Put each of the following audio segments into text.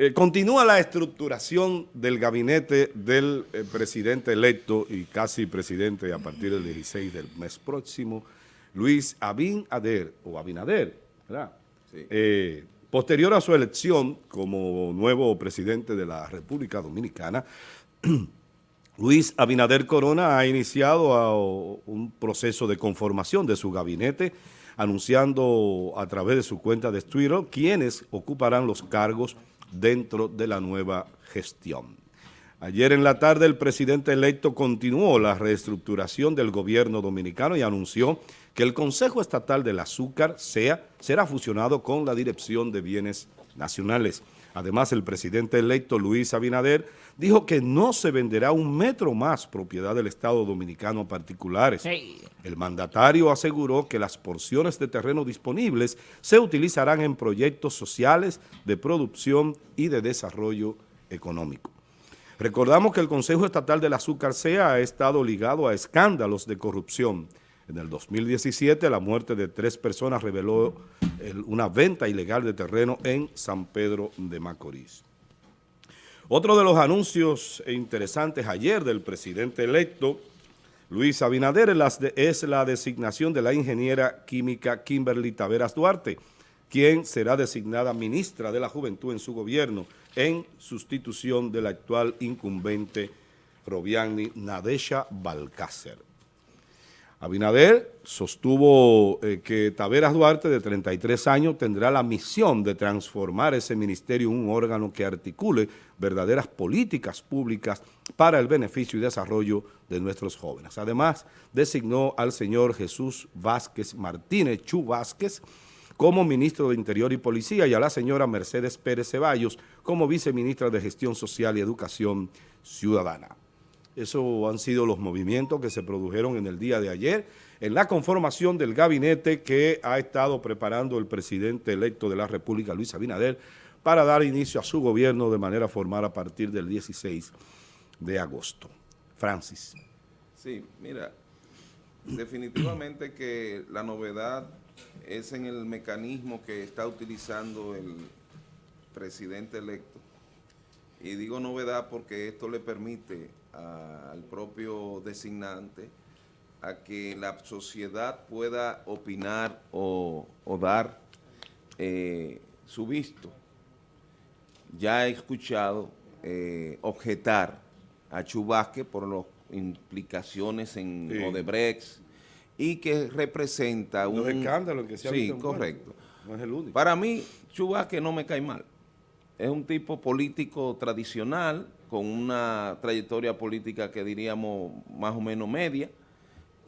Eh, continúa la estructuración del gabinete del eh, presidente electo y casi presidente a partir del 16 del mes próximo, Luis Abinader, o Abinader, ¿verdad? Eh, posterior a su elección como nuevo presidente de la República Dominicana, Luis Abinader Corona ha iniciado un proceso de conformación de su gabinete, anunciando a través de su cuenta de Twitter quiénes ocuparán los cargos dentro de la nueva gestión. Ayer en la tarde el presidente electo continuó la reestructuración del gobierno dominicano y anunció que el Consejo Estatal del Azúcar será fusionado con la Dirección de Bienes Nacionales. Además, el presidente electo Luis Abinader dijo que no se venderá un metro más propiedad del Estado Dominicano a particulares. El mandatario aseguró que las porciones de terreno disponibles se utilizarán en proyectos sociales de producción y de desarrollo económico. Recordamos que el Consejo Estatal del Azúcar SEA ha estado ligado a escándalos de corrupción. En el 2017 la muerte de tres personas reveló una venta ilegal de terreno en San Pedro de Macorís. Otro de los anuncios interesantes ayer del presidente electo Luis Abinader es la designación de la ingeniera química Kimberly Taveras Duarte, quien será designada ministra de la Juventud en su gobierno en sustitución del actual incumbente Robiani Nadesha Balcácer. Abinader sostuvo eh, que Taveras Duarte, de 33 años, tendrá la misión de transformar ese ministerio en un órgano que articule verdaderas políticas públicas para el beneficio y desarrollo de nuestros jóvenes. Además, designó al señor Jesús Vázquez Martínez, Chu Vázquez, como ministro de Interior y Policía y a la señora Mercedes Pérez Ceballos como viceministra de Gestión Social y Educación Ciudadana. Esos han sido los movimientos que se produjeron en el día de ayer en la conformación del gabinete que ha estado preparando el presidente electo de la República, Luis Abinader, para dar inicio a su gobierno de manera formal a partir del 16 de agosto. Francis. Sí, mira, definitivamente que la novedad es en el mecanismo que está utilizando el presidente electo. Y digo novedad porque esto le permite al propio designante a que la sociedad pueda opinar o, dar eh, su visto. Ya he escuchado eh, objetar a Chubasque por las implicaciones en Odebrecht y que representa un... escándalo que se ha Sí, correcto. No es el único. Para mí, Chubasque no me cae mal. Es un tipo político tradicional, con una trayectoria política que diríamos más o menos media,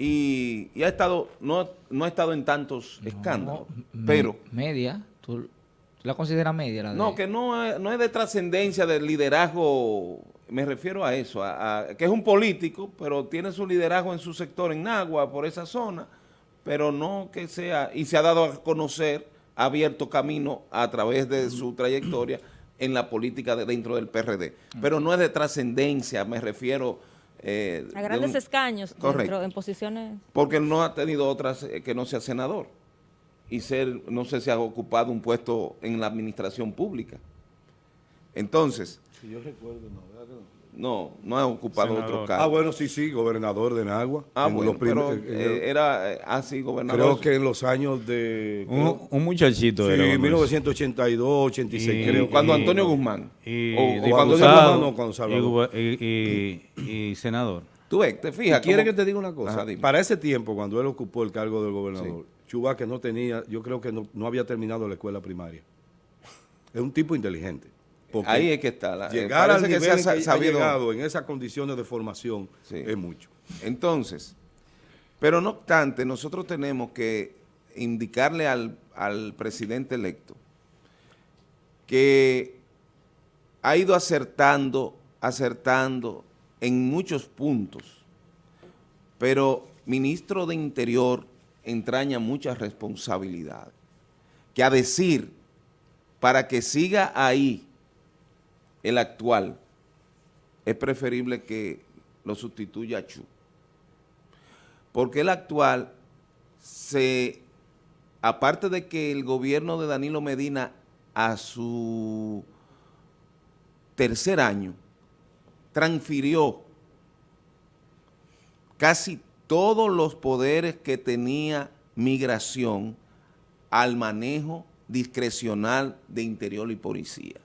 y, ha estado, no, no ha estado en tantos escándalos, pero... Media, ¿tú la consideras media? La No, que no es, no es de trascendencia del liderazgo, me refiero a eso, a, que es un político, pero tiene su liderazgo en su sector, en Agua, por esa zona, pero no que sea, y se ha dado a conocer, ha abierto camino a través de su trayectoria, en la política de dentro del PRD. Pero no es de trascendencia, me refiero... Eh, a grandes escaños dentro, en posiciones... Porque no ha tenido otras eh, que no sea senador. Y ser, no sé si ha ocupado un puesto en la administración pública. Entonces... Si yo recuerdo, no, ¿verdad que no? No, no ha ocupado otro cargo. Ah, bueno, sí, sí, gobernador de Nagua. Ah, bueno, pero eh, era así eh, gobernador. Creo que en los años de... Un, muchachito sí, era. 1982, 86, creo. Cuando Antonio Guzmán. Y, o, cuando Guzmán, cuando Salvador. Y, senador. Tú ves, te fijas. ¿Quieres que te diga una cosa? Para ese tiempo, cuando él ocupó el cargo del gobernador, Chuba que no tenía, yo creo que no, no había terminado la escuela primaria. Es un tipo inteligente. Ahí es que está. La, eh, llegar al nivel que se ha, llegado en esas condiciones de formación es mucho. Entonces, pero no obstante, nosotros tenemos que indicarle al, al presidente electo que ha ido acertando, acertando en muchos puntos, pero ministro de Interior entraña mucha responsabilidad, que a decir, para que siga ahí el actual, es preferible que lo sustituya Chu. Porque el actual, se, aparte de que el gobierno de Danilo Medina a su tercer año transfirió casi todos los poderes que tenía migración al manejo discrecional de interior y policía.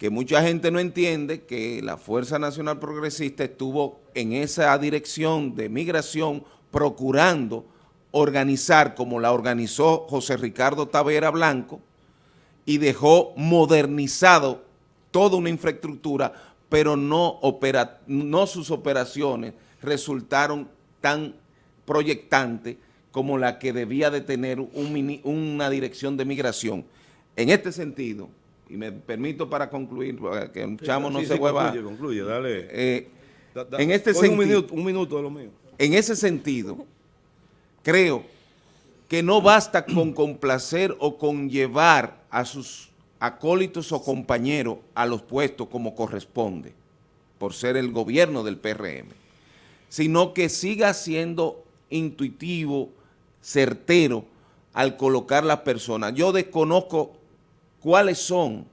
Que mucha gente no entiende que la Fuerza Nacional Progresista estuvo en esa dirección de migración procurando organizar como la organizó José Ricardo Tavera Blanco y dejó modernizado toda una infraestructura, pero no, no sus operaciones resultaron tan proyectantes como la que debía de tener una dirección de migración. En este sentido, y me permito para concluir, que un chamo no se vuelva... Concluye, dale. Eh, en este sentido... Un minuto, un minuto de lo mío. En ese sentido, creo que no basta con complacer o con llevar a sus acólitos o compañeros a los puestos como corresponde, por ser el gobierno del PRM, sino que siga siendo intuitivo, certero al colocar las personas. Yo desconozco cuáles son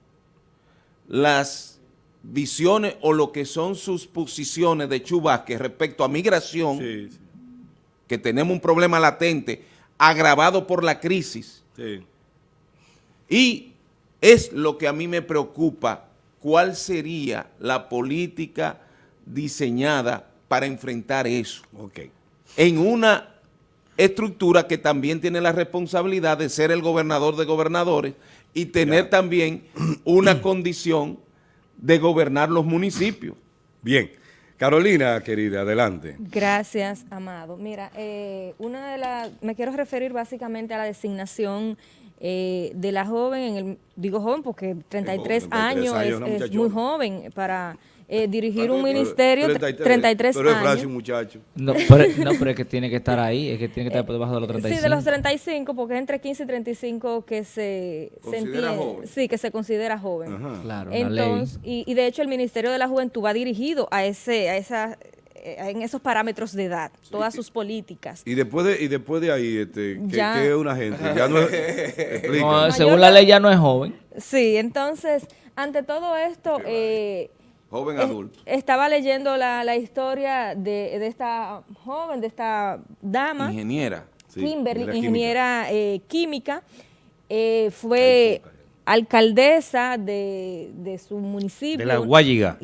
las visiones o lo que son sus posiciones de Chubasque respecto a migración, que tenemos un problema latente agravado por la crisis. Y es lo que a mí me preocupa, cuál sería la política diseñada para enfrentar eso. En una estructura que también tiene la responsabilidad de ser el gobernador de gobernadores y tener también una condición de gobernar los municipios. Bien. Carolina, querida, adelante. Gracias, Amado. Mira, eh, una de las, me quiero referir básicamente a la designación eh, de la joven, en el, digo joven porque 33, años, es muy joven para eh, dirigir un ministerio 33, pero años. un muchacho. No pero, no, pero es que tiene que estar ahí, es que tiene que estar por debajo de los 35. Sí, de los 35, porque es entre 15 y 35 que se, se entiende, joven. Sí, que se considera joven. Ajá. Claro, Entonces, y, y, de hecho el Ministerio de la Juventud va dirigido a ese a esa eh, en esos parámetros de edad, todas sus políticas. Y después de, y después de ahí, este, ¿qué, es una gente? Ya no es, no, según la ley ya no es joven. Sí, entonces, ante todo esto, eh, Joven adulto. estaba leyendo la, historia de, esta joven, de esta dama. Ingeniera. Kimberly, ingeniera eh, química. Eh, fue alcaldesa de, su municipio. De la Guayiga.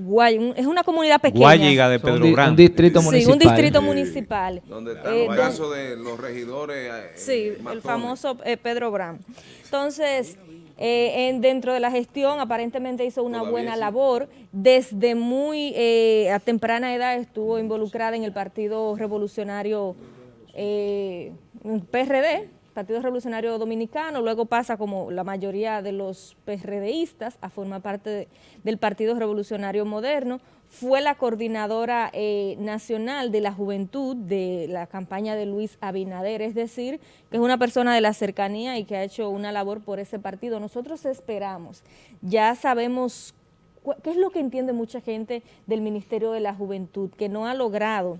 es una comunidad pequeña. Guayiga de Pedro Gran. Un distrito municipal. Sí, un distrito municipal. Donde está el caso de los regidores. sí, el famoso Pedro Gran. Entonces... Eh, en, dentro de la gestión aparentemente hizo una buena labor. Desde muy eh, a temprana edad estuvo involucrada en el Partido Revolucionario eh, PRD, Partido Revolucionario Dominicano, luego pasa como la mayoría de los PRDistas a formar parte del Partido Revolucionario Moderno, fue la coordinadora eh, nacional de la juventud de la campaña de Luis Abinader, es decir, que es una persona de la cercanía y que ha hecho una labor por ese partido. Nosotros esperamos, ya sabemos qué es lo que entiende mucha gente del Ministerio de la Juventud, que no ha logrado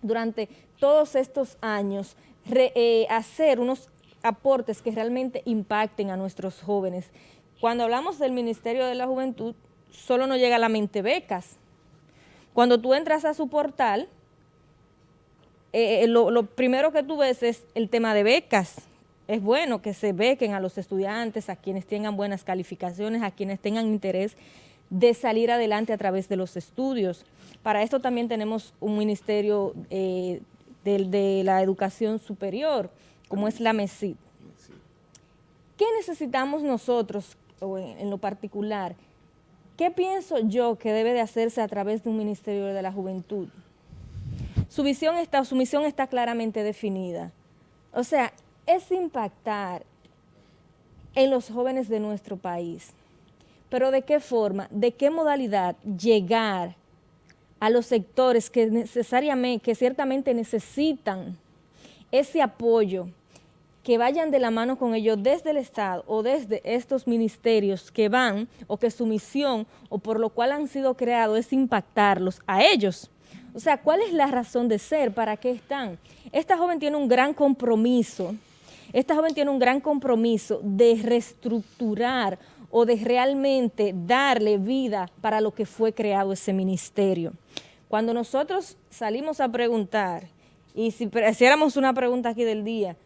durante todos estos años eh, hacer unos aportes que realmente impacten a nuestros jóvenes. Cuando hablamos del Ministerio de la Juventud, solo nos llega a la mente becas. Cuando tú entras a su portal, eh, eh, lo, primero que tú ves es el tema de becas. Es bueno que se bequen a los estudiantes, a quienes tengan buenas calificaciones, a quienes tengan interés de salir adelante a través de los estudios. Para esto también tenemos un ministerio de, la educación superior, como es la MESID. ¿Qué necesitamos nosotros, en, lo particular? ¿Qué pienso yo que debe de hacerse a través de un Ministerio de la Juventud? Su su misión está claramente definida. O sea, es impactar en los jóvenes de nuestro país. Pero ¿de qué forma? ¿De qué modalidad llegar a los sectores que necesariamente, que ciertamente necesitan ese apoyo, que vayan de la mano con ellos desde el Estado o desde estos ministerios que van o que su misión o por lo cual han sido creados es impactarlos a ellos. O sea, ¿cuál es la razón de ser? ¿Para qué están? Esta joven tiene un gran compromiso, esta joven tiene un gran compromiso de reestructurar o de realmente darle vida para lo que fue creado ese ministerio. Cuando nosotros salimos a preguntar, y si hiciéramos una pregunta aquí del día,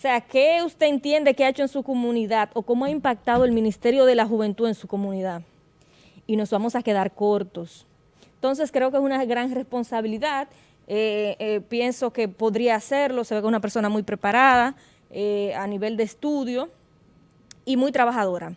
o sea, ¿qué usted entiende que ha hecho en su comunidad o cómo ha impactado el Ministerio de la Juventud en su comunidad? Y nos vamos a quedar cortos. Entonces creo que es una gran responsabilidad. Eh, eh, pienso que podría hacerlo, se ve que es una persona muy preparada eh, a nivel de estudio y muy trabajadora.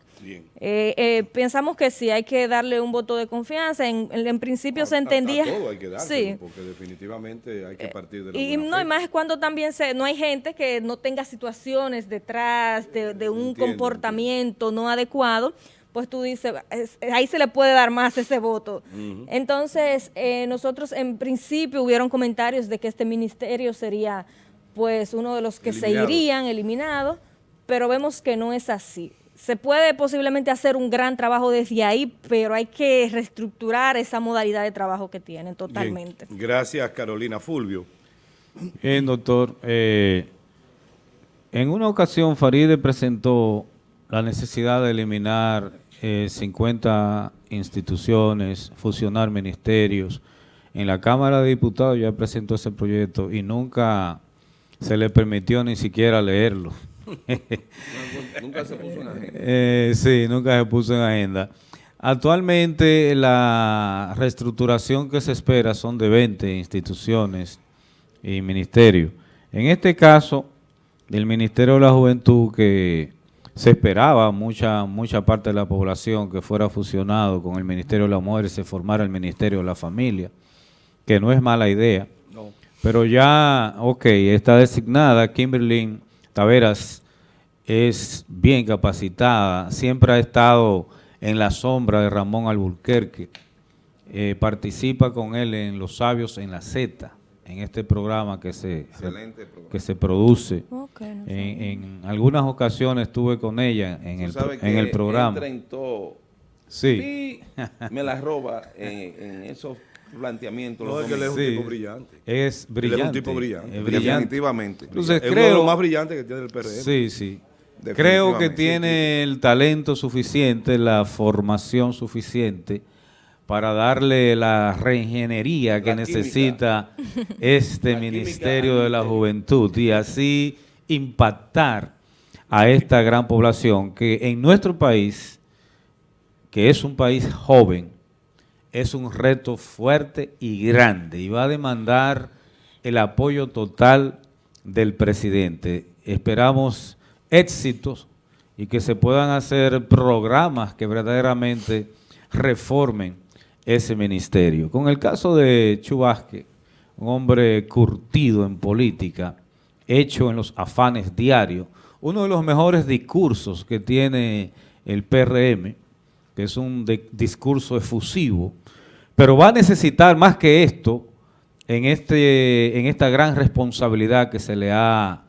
pensamos que sí, hay que darle un voto de confianza. En, principio se entendía... todo hay que darle, porque definitivamente hay que partir de la Y no, hay más cuando también se, no hay gente que no tenga situaciones detrás de, un comportamiento no adecuado pues tú dices, ahí se le puede dar más ese voto. Entonces, eh, nosotros en principio hubieron comentarios de que este ministerio sería pues uno de los que se irían eliminados, pero vemos que no es así. Se puede posiblemente hacer un gran trabajo desde ahí, pero hay que reestructurar esa modalidad de trabajo que tienen totalmente. Gracias, Carolina Fulvio. Bien, doctor. Eh, en una ocasión Faride presentó la necesidad de eliminar 50 eh, instituciones, fusionar ministerios. En la Cámara de Diputados ya presentó ese proyecto y nunca se le permitió ni siquiera leerlo. nunca se puso en agenda. Eh, sí, nunca se puso en agenda. Actualmente la reestructuración que se espera son de 20 instituciones y ministerios. En este caso, del Ministerio de la Juventud que se esperaba mucha mucha parte de la población que fuera fusionado con el Ministerio de la Mujer y se formara el Ministerio de la Familia, que no es mala idea. Pero ya, ok, está designada, Kimberly Taveras es bien capacitada, siempre ha estado en la sombra de Ramón Alburquerque, eh, participa con él en Los Sabios en la Z, en este programa que se, Que se produce. en, algunas ocasiones estuve con ella en, el, en el programa. sí. me la roba en, esos planteamientos. No, es que él es un tipo brillante. Es brillante. es un tipo brillante. Definitivamente. Entonces, es creo, uno de los más brillantes que tiene el PRM. Sí, sí. Creo que tiene el talento suficiente, la formación suficiente para darle la reingeniería que necesita este Ministerio de la Juventud y así impactar a esta gran población que en nuestro país, que es un país joven, es un reto fuerte y grande y va a demandar el apoyo total del presidente. Esperamos éxitos y que se puedan hacer programas que verdaderamente reformen ese ministerio. Con el caso de Chubasque, un hombre curtido en política, hecho en los afanes diarios, uno de los mejores discursos que tiene el PRM, que es un discurso efusivo, pero va a necesitar más que esto en, este, en esta gran responsabilidad que se le ha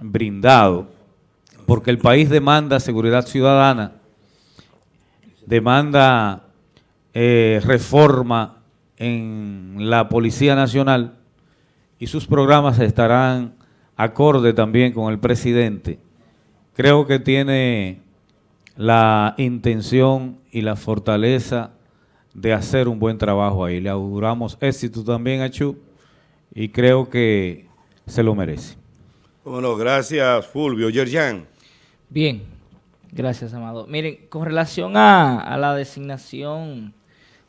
brindado, porque el país demanda seguridad ciudadana, demanda eh, reforma en la Policía Nacional y sus programas estarán acorde también con el presidente. Creo que tiene la intención y la fortaleza de hacer un buen trabajo ahí. Le auguramos éxito también a Chu y creo que se lo merece. Bueno, gracias Fulvio. Yerjan. Bien, gracias Amado. Miren, con relación a la designación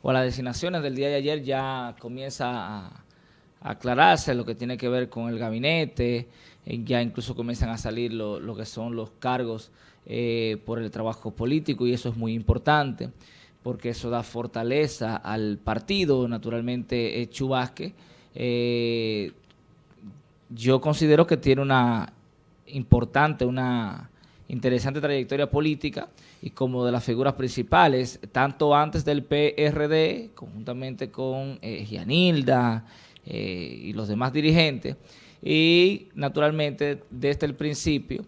o las designaciones del día de ayer ya comienza a, aclararse lo que tiene que ver con el gabinete, eh, ya incluso comienzan a salir lo, que son los cargos eh, por el trabajo político y eso es muy importante porque eso da fortaleza al partido, naturalmente eh, Chubasque. yo considero que tiene una importante, una interesante trayectoria política y como de las figuras principales, tanto antes del PRD, conjuntamente con eh, Gianilda eh, y los demás dirigentes, y naturalmente desde el principio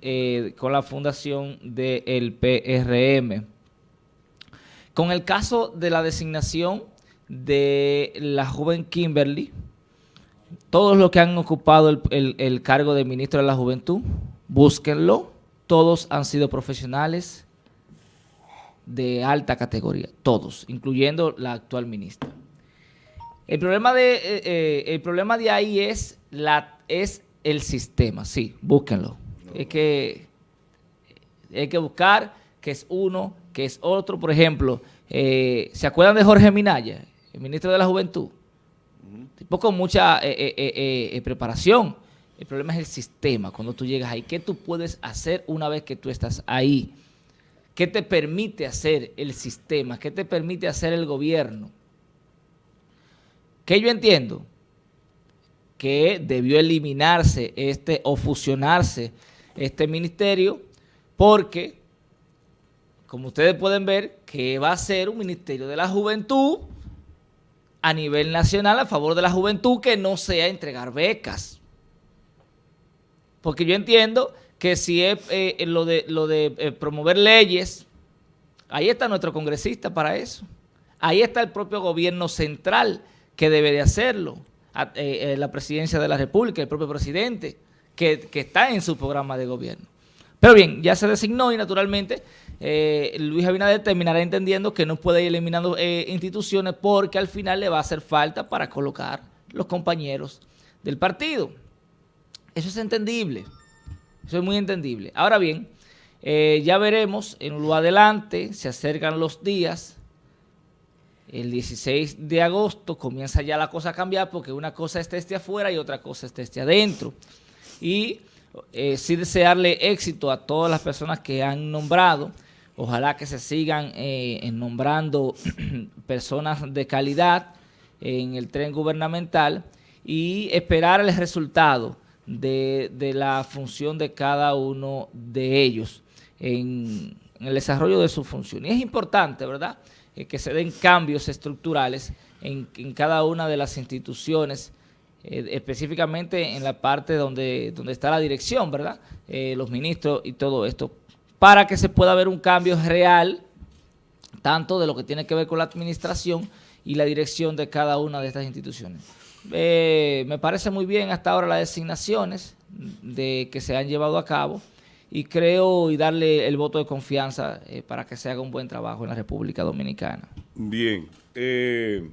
eh, con la fundación del PRM. Con el caso de la designación de la joven Kimberly, todos los que han ocupado el, cargo de ministro de la Juventud, búsquenlo, todos han sido profesionales, de alta categoría, todos, incluyendo la actual ministra. El problema de, eh, eh, ahí es, el sistema, sí, búsquenlo. Hay que buscar que es uno, que es otro. Por ejemplo, eh, ¿se acuerdan de Jorge Minaya, el ministro de la Juventud? Tipo con mucha preparación. El problema es el sistema, cuando tú llegas ahí. ¿Qué tú puedes hacer una vez que tú estás ahí? ¿Qué te permite hacer el sistema? ¿Qué te permite hacer el gobierno? ¿Qué yo entiendo? Que debió eliminarse este o fusionarse este ministerio porque, como ustedes pueden ver, que va a ser un ministerio de la juventud a nivel nacional a favor de la juventud que no sea entregar becas. Porque yo entiendo que si es eh, lo de, eh, promover leyes, ahí está nuestro congresista para eso. Ahí está el propio gobierno central que debe de hacerlo. Eh, la presidencia de la República, el propio presidente, que, está en su programa de gobierno. Pero bien, ya se designó y naturalmente Luis Abinader terminará entendiendo que no puede ir eliminando instituciones porque al final le va a hacer falta para colocar los compañeros del partido. Eso es entendible. Eso es muy entendible. Ahora bien, eh, ya veremos en lo adelante, se acercan los días. El 16 de agosto comienza ya la cosa a cambiar porque una cosa está este afuera y otra cosa está este adentro. Y eh, sí desearle éxito a todas las personas que han nombrado. Ojalá que se sigan eh, nombrando personas de calidad en el tren gubernamental y esperar el resultado de, la función de cada uno de ellos en, el desarrollo de su función. Y es importante, ¿verdad?, eh, que se den cambios estructurales en, cada una de las instituciones, eh, específicamente en la parte donde, donde está la dirección, ¿verdad?, los ministros y todo esto, para que se pueda ver un cambio real, tanto de lo que tiene que ver con la administración y la dirección de cada una de estas instituciones. Eh, me parece muy bien hasta ahora las designaciones de que se han llevado a cabo y creo y darle el voto de confianza eh, para que se haga un buen trabajo en la República Dominicana. Bien. Eh,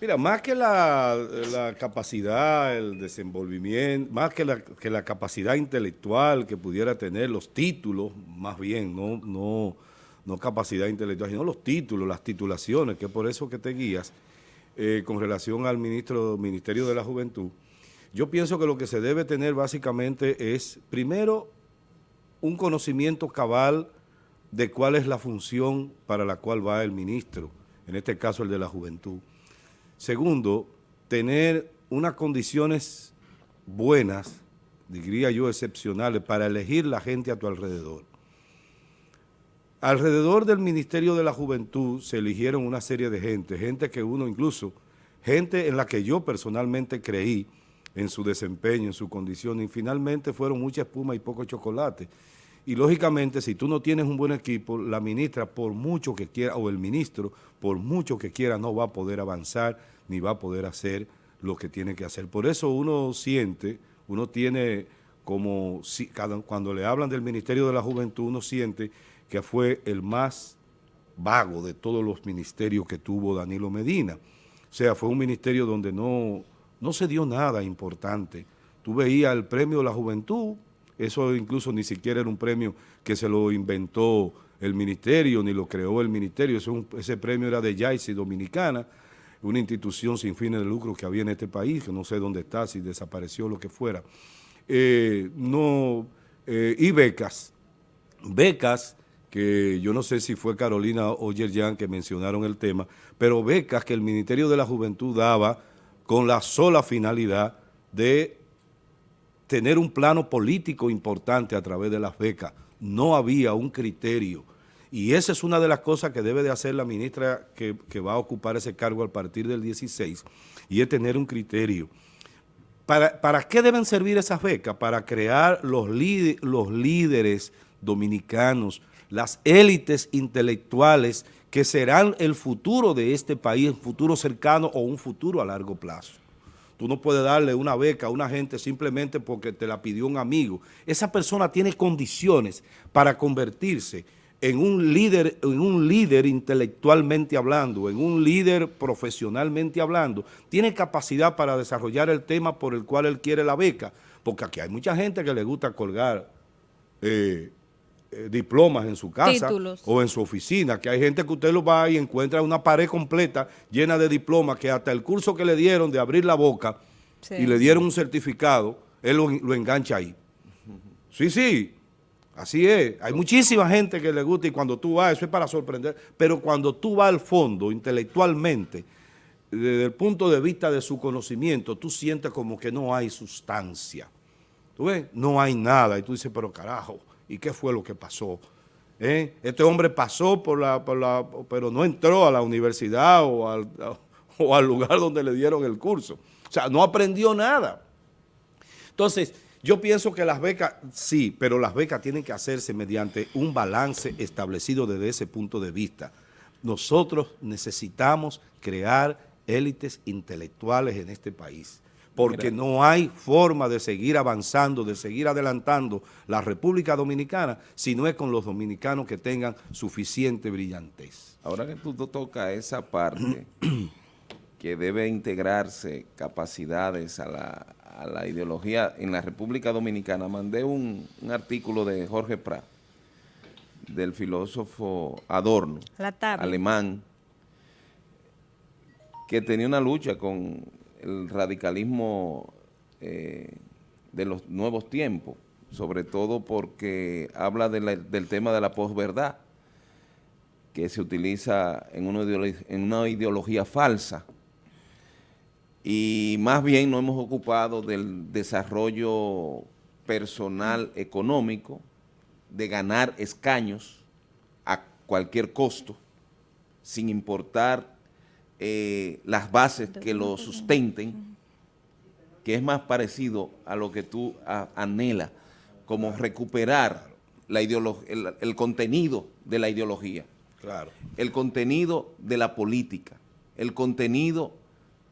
mira, más que la, capacidad, el desenvolvimiento, más que la, capacidad intelectual que pudiera tener, los títulos, más bien, no, no, no capacidad intelectual, sino los títulos, las titulaciones, que es por eso que te guías, eh, con relación al ministro, Ministerio de la Juventud, yo pienso que lo que se debe tener básicamente es, primero, un conocimiento cabal de cuál es la función para la cual va el ministro, en este caso el de la juventud. Segundo, tener unas condiciones buenas, diría yo excepcionales, para elegir la gente a tu alrededor. Alrededor del Ministerio de la Juventud se eligieron una serie de gente, gente que uno incluso, gente en la que yo personalmente creí en su desempeño, en su condición, y finalmente fueron mucha espuma y poco chocolate. Y lógicamente, si tú no tienes un buen equipo, la ministra, por mucho que quiera, o el ministro, por mucho que quiera, no va a poder avanzar, ni va a poder hacer lo que tiene que hacer. Por eso uno siente, uno tiene como, cuando le hablan del Ministerio de la Juventud, uno siente que fue el más vago de todos los ministerios que tuvo Danilo Medina. O sea, fue un ministerio donde no, no se dio nada importante. Tú veías el premio de la juventud, eso incluso ni siquiera era un premio que se lo inventó el ministerio, ni lo creó el ministerio, ese premio era de YAICI Dominicana, una institución sin fines de lucro que había en este país, que no sé dónde está, si desapareció, lo que fuera. Eh, no, eh, y becas, becas que yo no sé si fue Carolina o Yerjan que mencionaron el tema, pero becas que el Ministerio de la Juventud daba con la sola finalidad de tener un plano político importante a través de las becas. No había un criterio. Y esa es una de las cosas que debe de hacer la ministra que, va a ocupar ese cargo a partir del 16, y es tener un criterio. ¿Para, para qué deben servir esas becas? Para crear los, los líderes dominicanos, las élites intelectuales que serán el futuro de este país, un futuro cercano o un futuro a largo plazo. Tú no puedes darle una beca a una gente simplemente porque te la pidió un amigo. Esa persona tiene condiciones para convertirse en un líder, en un líder intelectualmente hablando, en un líder profesionalmente hablando, tiene capacidad para desarrollar el tema por el cual él quiere la beca, porque aquí hay mucha gente que le gusta colgar eh, eh, diplomas en su casa o en su oficina, que hay gente que usted lo va y encuentra una pared completa llena de diplomas que hasta el curso que le dieron de abrir la boca y le dieron un certificado, él lo engancha ahí. Sí, sí, Así es, hay muchísima gente que le gusta y cuando tú vas, eso es para sorprender, pero cuando tú vas al fondo intelectualmente, desde el punto de vista de su conocimiento, tú sientes como que no hay sustancia. ¿Tú ves? No hay nada. Y tú dices, pero carajo, ¿y qué fue lo que pasó? ¿Eh? Este hombre pasó por la, pero no entró a la universidad o al lugar donde le dieron el curso. O sea, no aprendió nada. Entonces, yo pienso que las becas, sí, pero las becas tienen que hacerse mediante un balance establecido desde ese punto de vista. Nosotros necesitamos crear élites intelectuales en este país, porque no hay forma de seguir avanzando, de seguir adelantando la República Dominicana, si no es con los dominicanos que tengan suficiente brillantez. Ahora que tú tocas esa parte, que debe integrarse capacidades a la, a la ideología en la República Dominicana, mandé un, artículo de Jorge Prat, del filósofo Adorno, alemán, que tenía una lucha con el radicalismo eh, de los nuevos tiempos, sobre todo porque habla del tema de la posverdad, que se utiliza en en una ideología falsa, y más bien nos hemos ocupado del desarrollo personal económico, de ganar escaños a cualquier costo, sin importar eh, las bases que lo sustenten, que es más parecido a lo que tú anhelas, como recuperar la el, el contenido de la ideología, claro. el contenido de la política, el contenido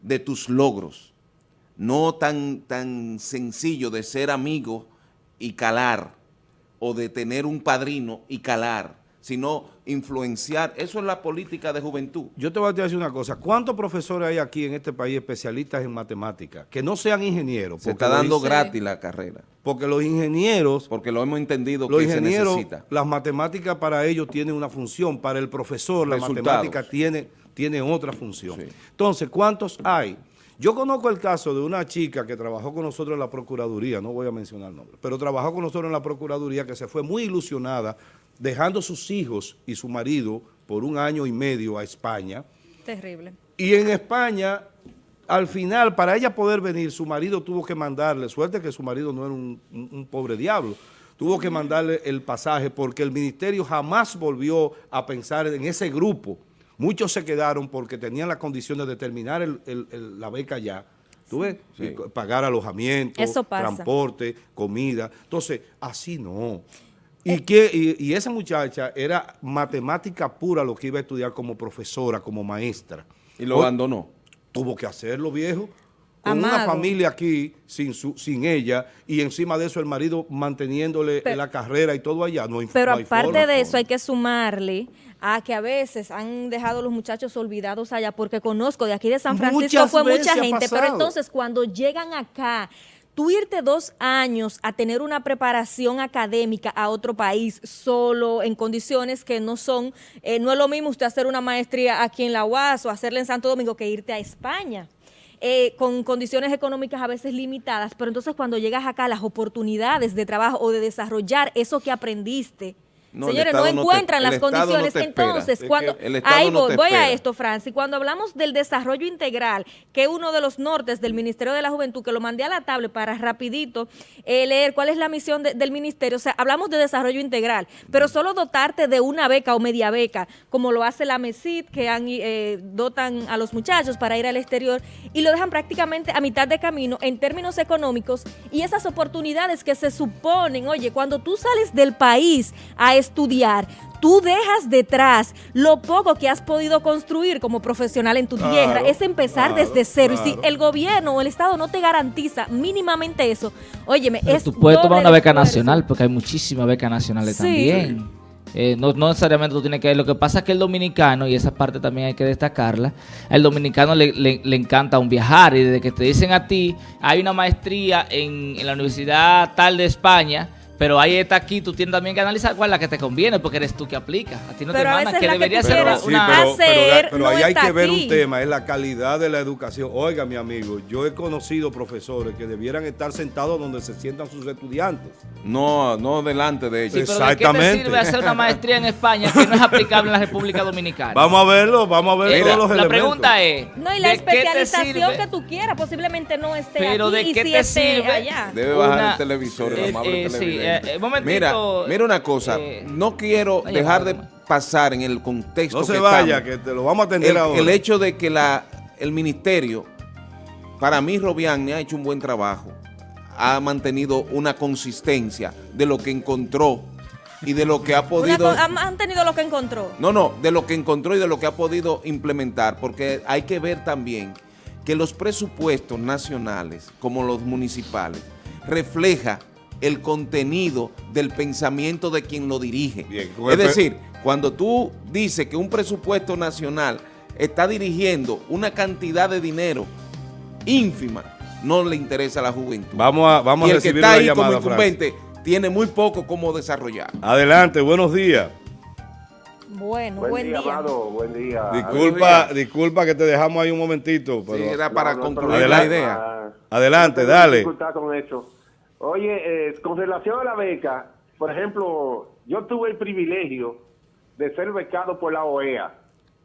de tus logros, no tan, tan sencillo de ser amigo y calar, o de tener un padrino y calar, sino influenciar. Eso es la política de juventud. Yo te voy a decir una cosa. ¿Cuántos profesores hay aquí en este país especialistas en matemáticas? Que no sean ingenieros. Se está dando gratis la carrera. Porque los ingenieros... Porque lo hemos entendido los que ingenieros, se necesita. Las matemáticas para ellos tienen una función. Para el profesor la matemática tiene tiene otra función. Entonces, ¿cuántos hay? Yo conozco el caso de una chica que trabajó con nosotros en la Procuraduría, no voy a mencionar el nombre, pero trabajó con nosotros en la Procuraduría que se fue muy ilusionada dejando sus hijos y su marido por un año y medio a España. Terrible. Y en España, al final, para ella poder venir, su marido tuvo que mandarle, suerte que su marido no era un, un pobre diablo, tuvo que mandarle el pasaje porque el ministerio jamás volvió a pensar en ese grupo Muchos se quedaron porque tenían las condiciones de terminar la beca ya. ¿Tú ves? Pagar alojamiento, transporte, comida. Entonces, así no. Y, eh. que, y, esa muchacha era matemática pura lo que iba a estudiar como profesora, como maestra. ¿Y lo abandonó? Tuvo que hacerlo, viejo. Con una familia aquí, sin su, sin ella, y encima de eso el marido manteniéndole la carrera y todo allá. No pero aparte de eso hay que sumarle a que a veces han dejado los muchachos olvidados allá, porque conozco de aquí de San Francisco fue mucha gente, pero entonces cuando llegan acá, tú irte dos años a tener una preparación académica a otro país solo, en condiciones que no son, eh, no es lo mismo usted hacer una maestría aquí en la UAS o hacerla en Santo Domingo que irte a España. Eh, con condiciones económicas a veces limitadas, pero entonces cuando llegas acá las oportunidades de trabajo o de desarrollar eso que aprendiste, Señores, no encuentran las condiciones. Entonces, cuando ahí voy, a esto, Francis, cuando hablamos del desarrollo integral, que es uno de los nortes del Ministerio de la Juventud, que lo mandé a la tablet para rapidito eh, leer cuál es la misión del ministerio, o sea, hablamos de desarrollo integral, pero solo dotarte de una beca o media beca, como lo hace la MESID, que han, eh, dotan a los muchachos para ir al exterior, y lo dejan prácticamente a mitad de camino en términos económicos, y esas oportunidades que se suponen, oye, cuando tú sales del país a estudiar, tú dejas detrás lo poco que has podido construir como profesional en tu tierra. Es empezar desde cero. Y si el gobierno o el Estado no te garantiza mínimamente eso, óyeme, es Tú puedes tomar una beca nacional, porque hay muchísimas becas nacionales también. Eh, no, necesariamente tú tienes que ver. Lo que pasa es que el dominicano, y esa parte también hay que destacarla, al dominicano le, le, encanta un viajar y desde que te dicen a ti, hay una maestría en, en la Universidad tal de España, pero ahí está aquí, tú tienes también que analizar cuál es la que te conviene, porque eres tú que aplicas. A ti no te manda, que debería ser una... pero, ahí hay que ver un tema, es la calidad de la educación. Oiga, mi amigo, yo he conocido profesores que debieran estar sentados donde se sientan sus estudiantes. No, no delante de ellos. Exactamente. ¿de qué te sirve hacer una maestría en España que no es aplicable en la República Dominicana? Vamos a verlo, vamos a ver todos los la La pregunta es... No, y la especialización que tú quieras posiblemente no esté pero aquí ¿de qué te sirve allá. Debe bajar el televisor, el amable eh, televisor. Eh, eh, mira, mira una cosa, eh, no quiero dejar de pasar en el contexto. No se vaya, que te lo vamos a atender el, ahora. El hecho de que la, el ministerio, para mí Robián ha hecho un buen trabajo, ha mantenido una consistencia de lo que encontró y de lo que ha podido... ha mantenido lo que encontró. No, no, de lo que encontró y de lo que ha podido implementar, porque hay que ver también que los presupuestos nacionales, como los municipales, refleja el contenido del pensamiento de quien lo dirige. es decir, cuando tú dices que un presupuesto nacional está dirigiendo una cantidad de dinero ínfima, no le interesa a la juventud. Vamos a, vamos y el que está ahí como incumbente tiene muy poco como desarrollar. Adelante, buenos días. Bueno, buen, día. buen día. Disculpa, disculpa que te dejamos ahí un momentito. Pero... Sí, era para concluir la idea. Adelante, dale. con eso. Oye, eh, con relación a la beca, por ejemplo, yo tuve el privilegio de ser becado por la OEA.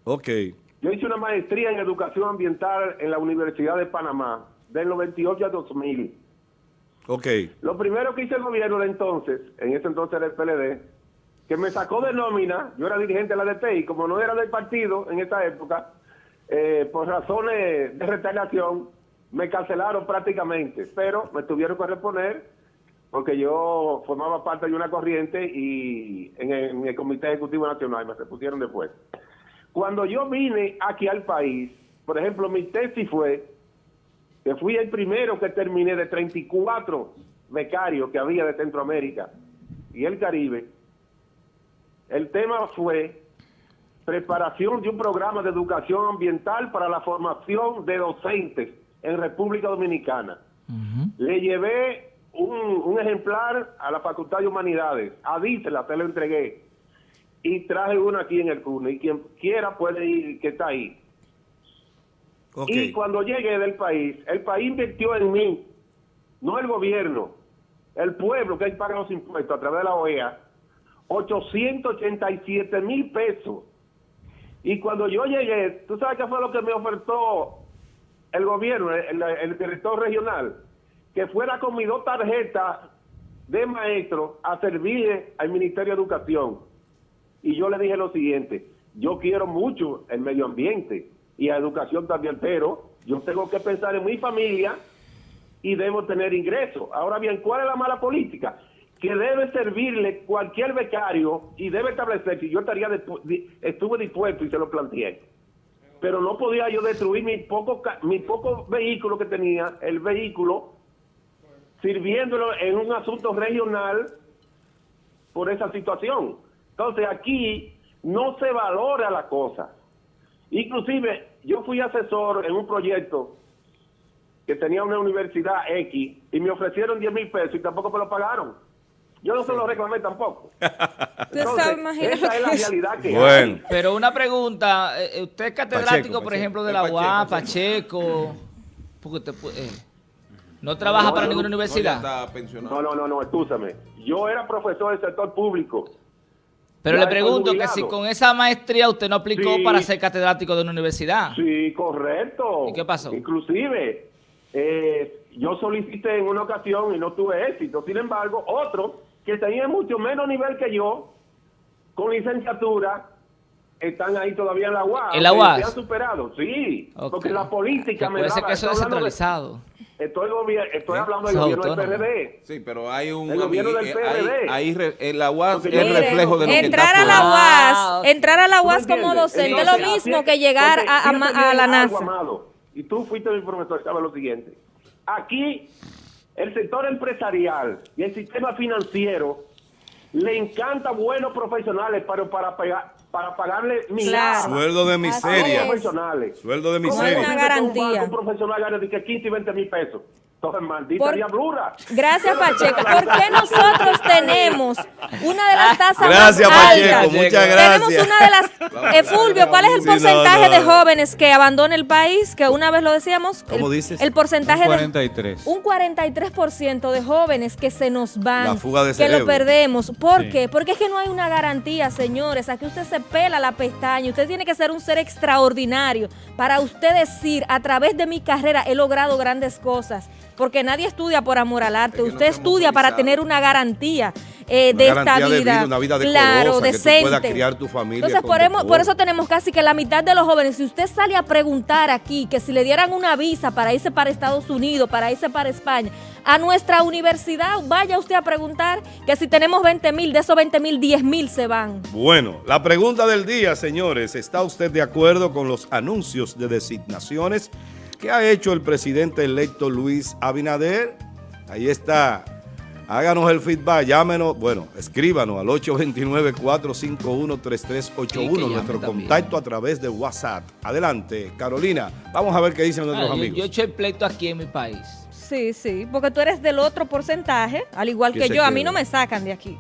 Ok. Yo hice una maestría en educación ambiental en la Universidad de Panamá, del 98 a 2000. Ok. Lo primero que hice el gobierno de entonces, en ese entonces era el PLD, que me sacó de nómina, yo era dirigente de la DT y como no era del partido en esa época, eh, por razones de retaliación, me cancelaron prácticamente, pero me tuvieron que reponer porque yo formaba parte de una corriente y en el, Comité Ejecutivo Nacional me repusieron después. Cuando yo vine aquí al país, por ejemplo, mi tesis fue que fui el primero que terminé de 34 becarios que había de Centroamérica y el Caribe. El tema fue preparación de un programa de educación ambiental para la formación de docentes en República Dominicana. Le llevé un, ejemplar a la Facultad de Humanidades, a Dísela, te lo entregué, y traje uno aquí en el CUNE, y quien quiera puede ir, que está ahí. Y cuando llegué del país, el país invirtió en mí, no el gobierno, el pueblo que hay paga los impuestos a través de la OEA, 887 mil pesos. Y cuando yo llegué, ¿tú sabes qué fue lo que me ofertó el gobierno, el, director regional, que fuera con mis dos tarjetas de maestro a servir al Ministerio de Educación. Y yo le dije lo siguiente, yo quiero mucho el medio ambiente y a educación también, pero yo tengo que pensar en mi familia y debo tener ingresos. Ahora bien, ¿cuál es la mala política? Que debe servirle cualquier becario y debe establecer si yo estaría estuve dispuesto y se lo planteé pero no podía yo destruir mi poco, mi poco vehículo que tenía, el vehículo, sirviéndolo en un asunto regional por esa situación. Entonces aquí no se valora la cosa. Inclusive yo fui asesor en un proyecto que tenía una universidad X y me ofrecieron 10 mil pesos y tampoco me lo pagaron. Yo no se lo reclamé tampoco. Entonces, esa es la realidad que hay. Pero una pregunta, eh, eh, usted es catedrático, por ejemplo, de la UAP, Pacheco, porque eh, no trabaja para ninguna universidad. No, no, no, no, escúchame. Yo era profesor del sector público. Pero le pregunto que si con esa maestría usted no aplicó para ser catedrático de una universidad. Sí, correcto. ¿Y qué pasó? Inclusive, yo solicité en una ocasión y no tuve éxito. Sin embargo, otro que tenían mucho menos nivel que yo, con licenciatura, están ahí todavía en la UAS. ¿En la UAS? Se han superado, sí. Porque la política me da... que eso es descentralizado. Estoy, estoy hablando del gobierno del PRD. Sí, pero hay un... El gobierno del eh, PRD. Ahí, en la UAS es el reflejo de lo entrar que está a la UAS, Entrar a la UAS como docente es lo mismo que llegar a, a, la NASA. y tú fuiste mi profesor, sabes lo siguiente. Aquí el sector empresarial y el sistema financiero le encanta buenos profesionales, pero para pegar, para pagarle Claro. Sueldo de miseria. es. profesionales. Sueldo de ¿Cómo Con es miseria. una un garantía. banco, Un profesional gane de que 15 y 20 mil pesos. Todo es maldita Por- diablura. Gracias, Pacheco. ¿Por qué nosotros tenemos una de las tasas Gracias, más Pacheco, altas? muchas Tenemos gracias. una de las... Eh, Fulvio, ¿cuál es el Sí, no, porcentaje no, de jóvenes que abandona el país? Que una vez lo decíamos. ¿Cómo el, dices? El porcentaje Un de... 43. Un 43% de jóvenes que se nos van, La fuga de que lo perdemos. ¿Por Sí. qué? Porque es que no hay una garantía, señores. Aquí usted se pela la pestaña. Usted tiene que ser un ser extraordinario para usted decir, a través de mi carrera he logrado grandes cosas. Porque nadie estudia por amor al arte. Usted estudia para tener una garantía eh, Una de garantía esta de vida. vida, una vida claro, que tú decente. criar tu familia Entonces, por, eso tenemos casi que la mitad de los jóvenes, si usted sale a preguntar aquí que si le dieran una visa para irse para Estados Unidos, para irse para España, a nuestra universidad, vaya usted a preguntar que si tenemos 20 mil, de esos 20 mil, 10 mil se van. Bueno, la pregunta del día, señores. ¿Está usted de acuerdo con los anuncios de designaciones que ha hecho el presidente electo Luis Abinader? Ahí está. Háganos el feedback, llámenos, bueno, escríbanos al 829-451-3381, Sí, que llame nuestro también. contacto a través de WhatsApp. Adelante, Carolina, vamos a ver qué dicen nuestros Ah, yo, amigos. yo he hecho el pleito aquí en mi país. Sí, sí, porque tú eres del otro porcentaje, al igual Que yo, a mí no me sacan de aquí.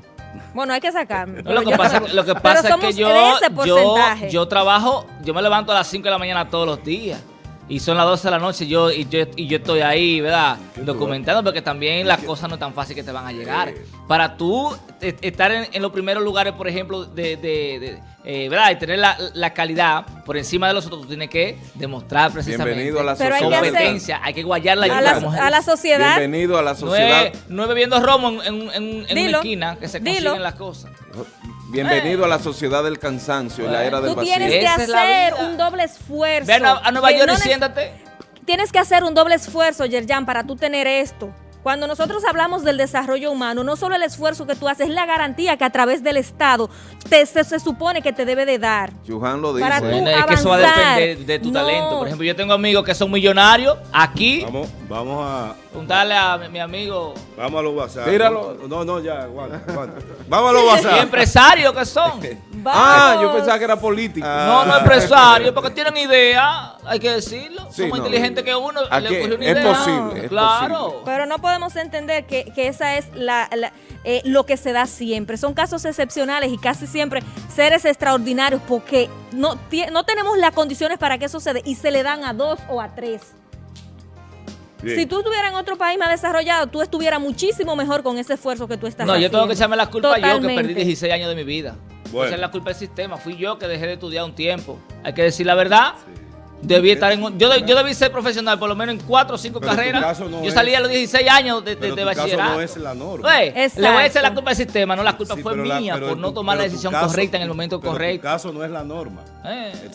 Bueno, hay que sacarme. No, lo que yo- pasa, lo que pero pasa es que yo, yo, yo trabajo, yo me levanto a las 5 de la mañana todos los días. Y son las 12 de la noche yo, y, yo, y yo estoy ahí, ¿verdad? Documentando, porque también las cosas no es tan fácil que te van a llegar. Para tú eh, estar en, en los primeros lugares, por ejemplo, de, de- de, eh, ¿verdad? Y tener la, la calidad por encima de los otros, tú tienes que demostrar precisamente Bienvenido a la Pero hay que sociedad. hacer- competencia. Hay que guayar la a, la, a la sociedad. Bienvenido a la No sociedad. es, no es bebiendo romo en, en- en- en una esquina que se dilo. consiguen las cosas. Bienvenido a la sociedad del cansancio y la era del Tú vacío. tienes que hacer un doble esfuerzo. Ven a, a Nueva York no y siéntate. Tienes que hacer un doble esfuerzo, Yerjan, para tú tener esto. Cuando nosotros hablamos del desarrollo humano, no solo el esfuerzo que tú haces, es la garantía que a través del Estado te, se, se supone que te debe de dar. Chuján lo dice. Para tú Bueno, es que eso va a depender de tu No. talento. Por ejemplo, yo tengo amigos que son millonarios aquí. Vamos, vamos a, Preguntarle a mi, mi amigo. vamos a los WhatsApp. Tíralo. No, no, ya, aguanta, aguanta. Vamos a los Y WhatsApp. empresarios que son. Ah, yo pensaba que era político. No, no empresarios, porque tienen idea, hay que decirlo. Sí, son más no. inteligentes que uno. Aquí le una es idea. posible, es claro. posible. Pero no podemos entender que, que esa es la, la- eh, lo que se da siempre. Son casos excepcionales y casi siempre seres extraordinarios porque no, no tenemos las condiciones para que eso se dé y se le dan a dos o a tres. Bien. Si tú estuvieras en otro país más desarrollado, tú estuvieras muchísimo mejor con ese esfuerzo que tú estás No, yo haciendo. tengo que echarme la culpa yo, que perdí 16 años de mi vida. Bueno. Esa es la culpa del sistema. Fui yo que dejé de estudiar un tiempo. Hay que decir la verdad. Debí estar en un- yo, de- yo debí ser profesional por lo menos en cuatro o cinco Pero carreras. no yo es- salí a los 16 años de, de, Pero de tu caso bachillerato. no es la norma. Oye, le voy a echar la culpa al sistema, no la culpa Sí, fue la- mía por no tu- tomar la decisión caso- correcta en el momento pero correcto. Tu caso no es la norma. Eh.